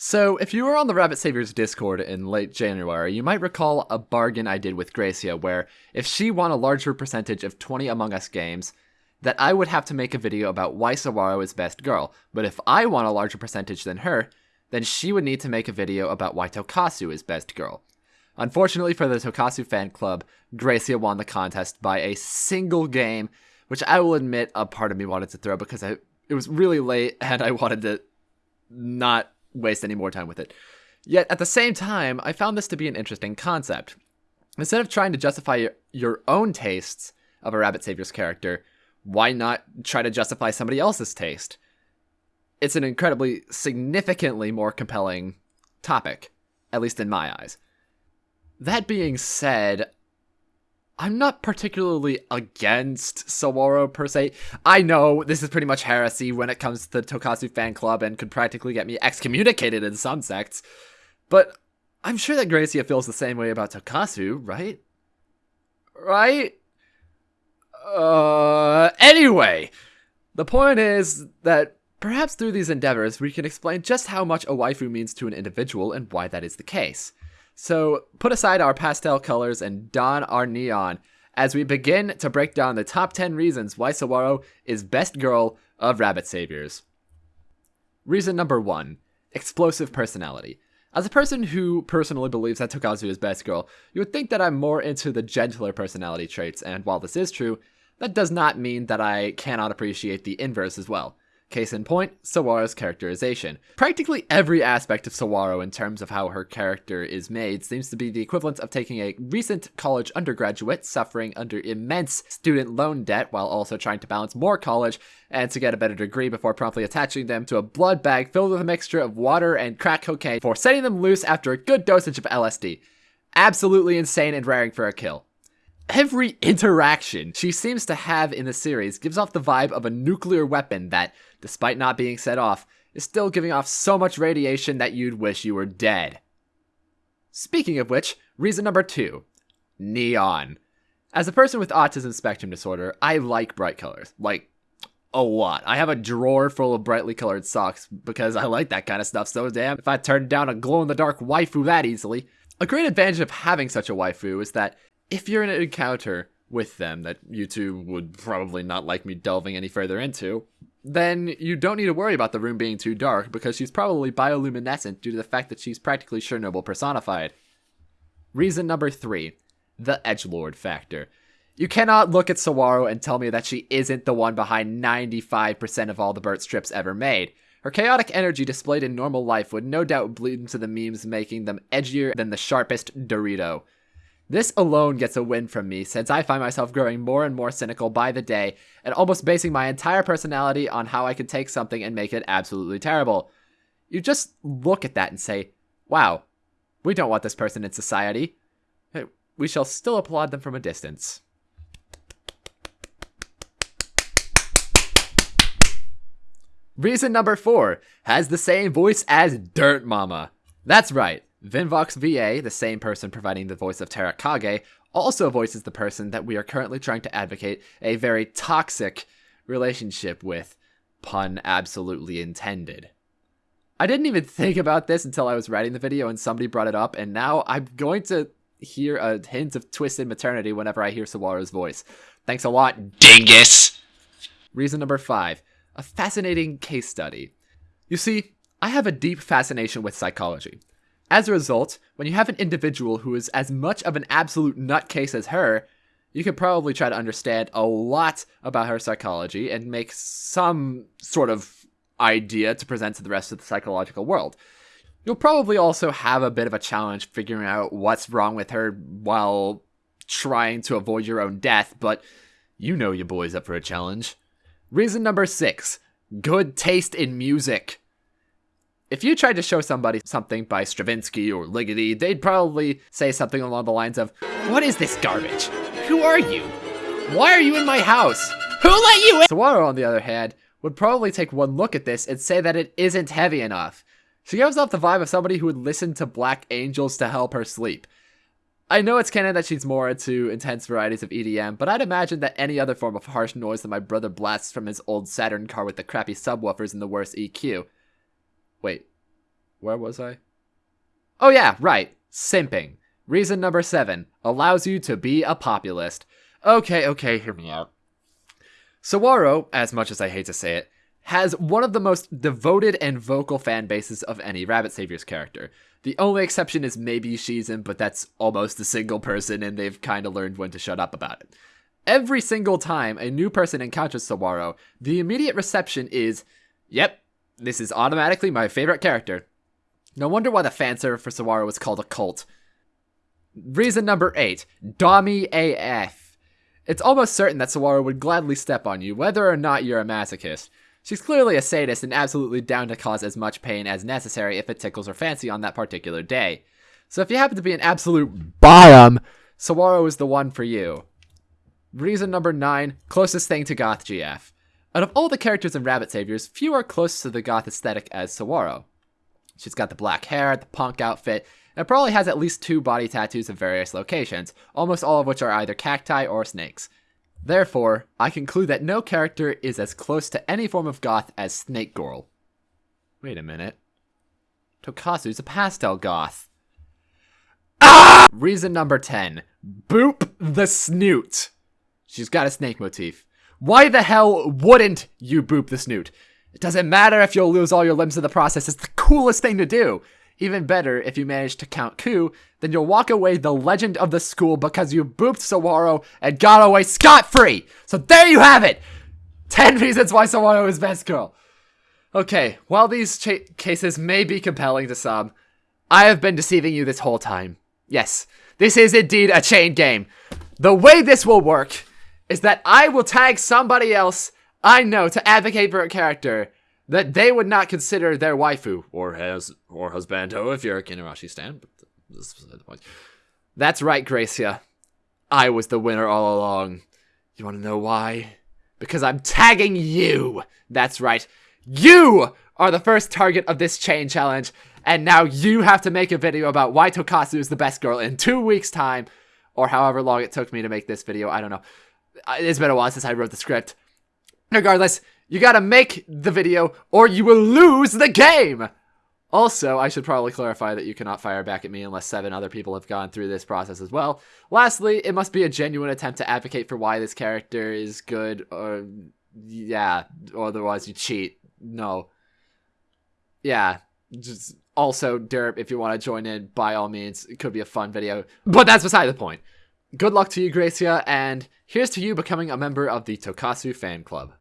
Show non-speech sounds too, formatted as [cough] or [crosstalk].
So, if you were on the Rabbit Saviors Discord in late January, you might recall a bargain I did with Gracia where if she won a larger percentage of 20 Among Us games, that I would have to make a video about why Sawara is best girl. But if I won a larger percentage than her, then she would need to make a video about why Tokasu is best girl. Unfortunately for the Tokasu fan club, Gracia won the contest by a single game, which I will admit a part of me wanted to throw because I, it was really late [laughs] and I wanted to not waste any more time with it. Yet at the same time, I found this to be an interesting concept. Instead of trying to justify your, own tastes of a Rabbit Saviors character, why not try to justify somebody else's taste? It's an incredibly, significantly more compelling topic, at least in my eyes. That being said, I'm not particularly against Sawara per se. I know this is pretty much heresy when it comes to the Tokasu fan club and could practically get me excommunicated in some sects, but I'm sure that Gracia feels the same way about Tokasu, right? Right? Uh, anyway, the point is that perhaps through these endeavors we can explain just how much a waifu means to an individual and why that is the case. So put aside our pastel colors and don our neon as we begin to break down the top 10 reasons why Sawara is best girl of Rabbit Saviors. Reason number one explosive personality. As a person who personally believes that Tokasu is best girl, you would think that I'm more into the gentler personality traits, and while this is true, that does not mean that I cannot appreciate the inverse as well. Case in point, Sawara's characterization. Practically every aspect of Sawara in terms of how her character is made seems to be the equivalent of taking a recent college undergraduate suffering under immense student loan debt while also trying to balance more college and to get a better degree before promptly attaching them to a blood bag filled with a mixture of water and crack cocaine for setting them loose after a good dosage of LSD. Absolutely insane and raring for a kill. Every interaction she seems to have in the series gives off the vibe of a nuclear weapon that, despite not being set off, is still giving off so much radiation that you'd wish you were dead. Speaking of which, reason number two neon. As a person with autism spectrum disorder, I like bright colors. Like, a lot. I have a drawer full of brightly colored socks because I like that kind of stuff so damn if I turned down a glow in the dark waifu that easily. A great advantage of having such a waifu is that if you're in an encounter with them that you two would probably not like me delving any further into, then you don't need to worry about the room being too dark because she's probably bioluminescent due to the fact that she's practically Chernobyl personified. Reason number three the edgelord factor. You cannot look at Sawara and tell me that she isn't the one behind 95% of all the Burt strips ever made. Her chaotic energy displayed in normal life would no doubt bleed into the memes, making them edgier than the sharpest Dorito. This alone gets a win from me since I find myself growing more and more cynical by the day and almost basing my entire personality on how I can take something and make it absolutely terrible. You just look at that and say, wow, we don't want this person in society. We shall still applaud them from a distance. Reason number four has the same voice as Dirt Mama. That's right. Vinvox VA, the same person providing the voice of Terakage, also voices the person that we are currently trying to advocate a very toxic relationship with. Pun absolutely intended. I didn't even think about this until I was writing the video and somebody brought it up, and now I'm going to hear a hint of twisted maternity whenever I hear Sawara's voice. Thanks a lot, dingus! Reason number five a fascinating case study. You see, I have a deep fascination with psychology. As a result, when you have an individual who is as much of an absolute nutcase as her, you could probably try to understand a lot about her psychology and make some sort of idea to present to the rest of the psychological world. You'll probably also have a bit of a challenge figuring out what's wrong with her while trying to avoid your own death, but you know your boy's up for a challenge. Reason number six good taste in music. If you tried to show somebody something by Stravinsky or Ligeti, they'd probably say something along the lines of, What is this garbage? Who are you? Why are you in my house? Who let you in? Sawara, on the other hand, would probably take one look at this and say that it isn't heavy enough. She gives off the vibe of somebody who would listen to Black Angels to help her sleep. I know it's canon that she's more into intense varieties of EDM, but I'd imagine that any other form of harsh noise that my brother blasts from his old Saturn car with the crappy subwoofers and the worst EQ Wait, where was I? Oh, yeah, right. Simping. Reason number seven allows you to be a populist. Okay, okay, hear me out. Sawara, as much as I hate to say it, has one of the most devoted and vocal fan bases of any Rabbit Saviors character. The only exception is maybe Shizun, but that's almost a single person and they've kind of learned when to shut up about it. Every single time a new person encounters Sawara, the immediate reception is, yep, this is automatically my favorite character. No wonder why the fanservice for Sawara was called a cult. Reason number 8, Dommy AF. It's almost certain that Sawara would gladly step on you, whether or not you're a masochist. She's clearly a sadist and absolutely down to cause as much pain as necessary if it tickles her fancy on that particular day. So if you happen to be an absolute bottom, Sawara is the one for you. Reason number 9, closest thing to Goth GF. Out of all the characters in Rabbit Saviors, few are close to the goth aesthetic as Sawara. She's got the black hair, the punk outfit, and probably has at least two body tattoos in various locations, almost all of which are either cacti or snakes. Therefore, I conclude that no character is as close to any form of goth as Snake Girl. Wait a minute. Tokasu's a pastel goth. Ah! Reason number 10. Boop the snoot. She's got a snake motif. Why the hell wouldn't you boop the snoot? It doesn't matter if you'll lose all your limbs in the process, it's the coolest thing to do. Even better, if you manage to count coup, then you'll walk away the legend of the school because you booped Sawara and got away scot-free. So there you have it! 10 [laughs] reasons why Sawara is best girl. Okay, while these cases may be compelling to some, I have been deceiving you this whole time. Yes, this is indeed a chain game. The way this will work is that I will tag somebody else I know to advocate for a character that they would not consider their waifu or has or husbando if you're a Kinarashi stan. But this is the point. That's right, Gracia. I was the winner all along. You want to know why? Because I'm tagging you. That's right. You are the first target of this chain challenge, and now you have to make a video about why Tokasu is the best girl in two weeks' time, or however long it took me to make this video. I don't know. It's been a while since I wrote the script. Regardless, you gotta make the video or you will lose the game! Also, I should probably clarify that you cannot fire back at me unless seven other people have gone through this process as well. Lastly, it must be a genuine attempt to advocate for why this character is good or yeah, otherwise you cheat. No. Yeah, just also derp if you want to join in by all means. It could be a fun video, but that's beside the point. Good luck to you, Gracia, and here's to you becoming a member of the Tokasu fan club.